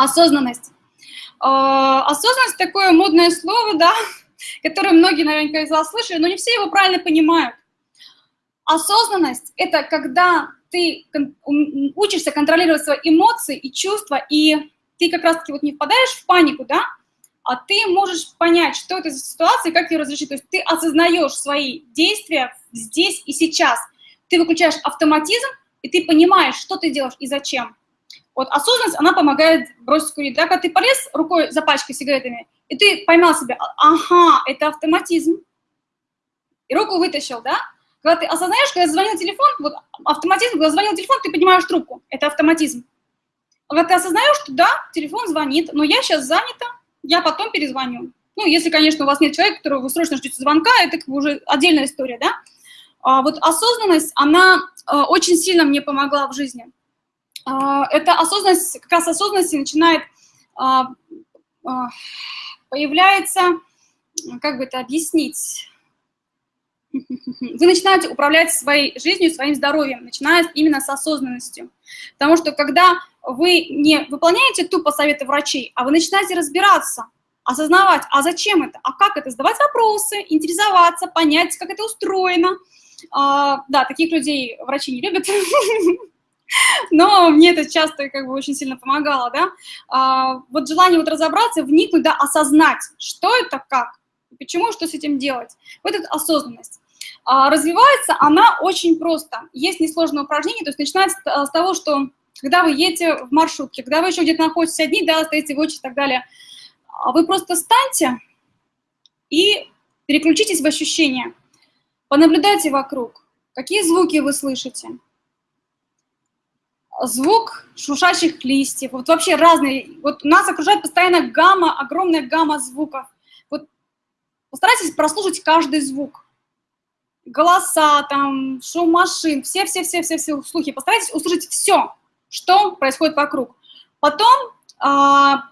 Осознанность. А, осознанность такое модное слово, да, которое многие наверняка из вас слышали, но не все его правильно понимают. Осознанность – это когда ты учишься контролировать свои эмоции и чувства, и ты как раз-таки вот не впадаешь в панику, да, а ты можешь понять, что это за ситуация и как ее разрешить. То есть ты осознаешь свои действия здесь и сейчас. Ты выключаешь автоматизм, и ты понимаешь, что ты делаешь и зачем. Вот осознанность, она помогает бросить курить. Да, когда ты полез рукой за пачкой сигаретами, и ты поймал себя, «А, ага, это автоматизм, и руку вытащил, да? Когда ты осознаешь, когда звонил телефон, вот автоматизм, когда звонил телефон, ты поднимаешь трубку, это автоматизм. Когда ты осознаешь, что да, телефон звонит, но я сейчас занята, я потом перезвоню. Ну, если, конечно, у вас нет человека, которого вы срочно ждете звонка, это как бы уже отдельная история, да? А вот осознанность, она а, очень сильно мне помогла в жизни. А, эта осознанность, как раз осознанность начинает, а, а, появляется, как бы это объяснить, вы начинаете управлять своей жизнью, своим здоровьем, начиная именно с осознанностью. Потому что когда вы не выполняете тупо советы врачей, а вы начинаете разбираться, осознавать, а зачем это, а как это, задавать вопросы, интересоваться, понять, как это устроено. А, да, таких людей врачи не любят, но мне это часто как бы очень сильно помогало, да. А, вот желание вот разобраться, вникнуть, да, осознать, что это, как, почему, что с этим делать. Вот эта осознанность. А, развивается она очень просто. Есть несложное упражнение, то есть начинается с того, что когда вы едете в маршрутке, когда вы еще где-то находитесь одни, да, стоите в очередь и так далее, а вы просто встаньте и переключитесь в ощущения. Понаблюдайте вокруг, какие звуки вы слышите. Звук шуршащих листьев, вот вообще разные. Вот нас окружает постоянно гамма, огромная гамма звуков. Вот постарайтесь прослушать каждый звук голоса, там, шум машин, все-все-все-все-все слухи. Постарайтесь услышать все, что происходит вокруг. Потом а,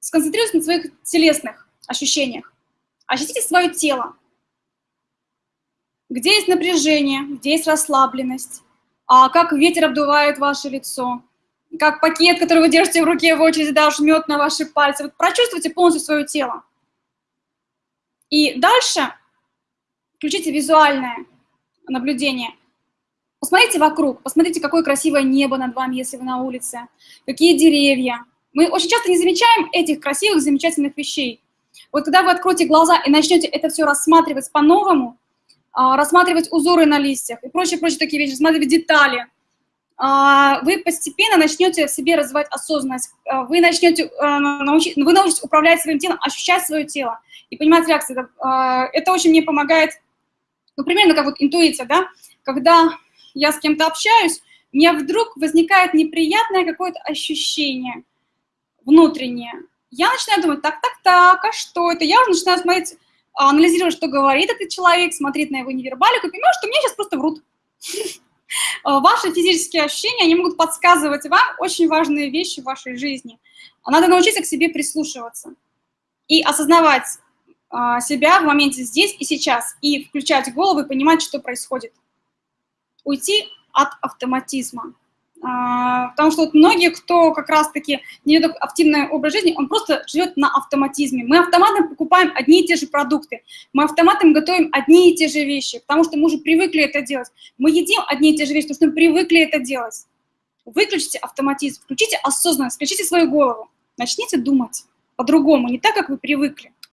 сконцентрируйтесь на своих телесных ощущениях. Ощутите свое тело. Где есть напряжение, где есть расслабленность, а как ветер обдувает ваше лицо, как пакет, который вы держите в руке в очереди, да, жмет на ваши пальцы. Вот прочувствуйте полностью свое тело. И дальше включите визуальное наблюдение. Посмотрите вокруг, посмотрите, какое красивое небо над вами, если вы на улице, какие деревья. Мы очень часто не замечаем этих красивых, замечательных вещей. Вот когда вы откроете глаза и начнете это все рассматривать по-новому, рассматривать узоры на листьях и прочие-прочие такие вещи, рассматривать детали, а, вы постепенно начнете в себе развивать осознанность, а, вы начнете научить, вы научитесь управлять своим телом, ощущать свое тело и понимать реакции. Это очень мне помогает ну, примерно как вот интуиция, да, когда я с кем-то общаюсь, у меня вдруг возникает неприятное какое-то ощущение внутреннее. Я начинаю думать, так, так, так, а что это? Я уже начинаю смотреть, анализировать, что говорит этот человек, смотреть на его невербалику и понимаю, что мне сейчас просто врут. Ваши физические ощущения, они могут подсказывать вам очень важные вещи в вашей жизни. Надо научиться к себе прислушиваться и осознавать, а, себя в моменте здесь и сейчас, и включать голову и понимать, что происходит. Уйти от автоматизма. А, потому что вот многие, кто как раз-таки не ведет активный образ жизни, он просто живет на автоматизме. Мы автоматом покупаем одни и те же продукты, мы автоматом готовим одни и те же вещи, потому что мы уже привыкли это делать. Мы едим одни и те же вещи, потому что мы привыкли это делать. Выключите автоматизм, включите осознанность, включите свою голову, начните думать по-другому, не так, как вы привыкли.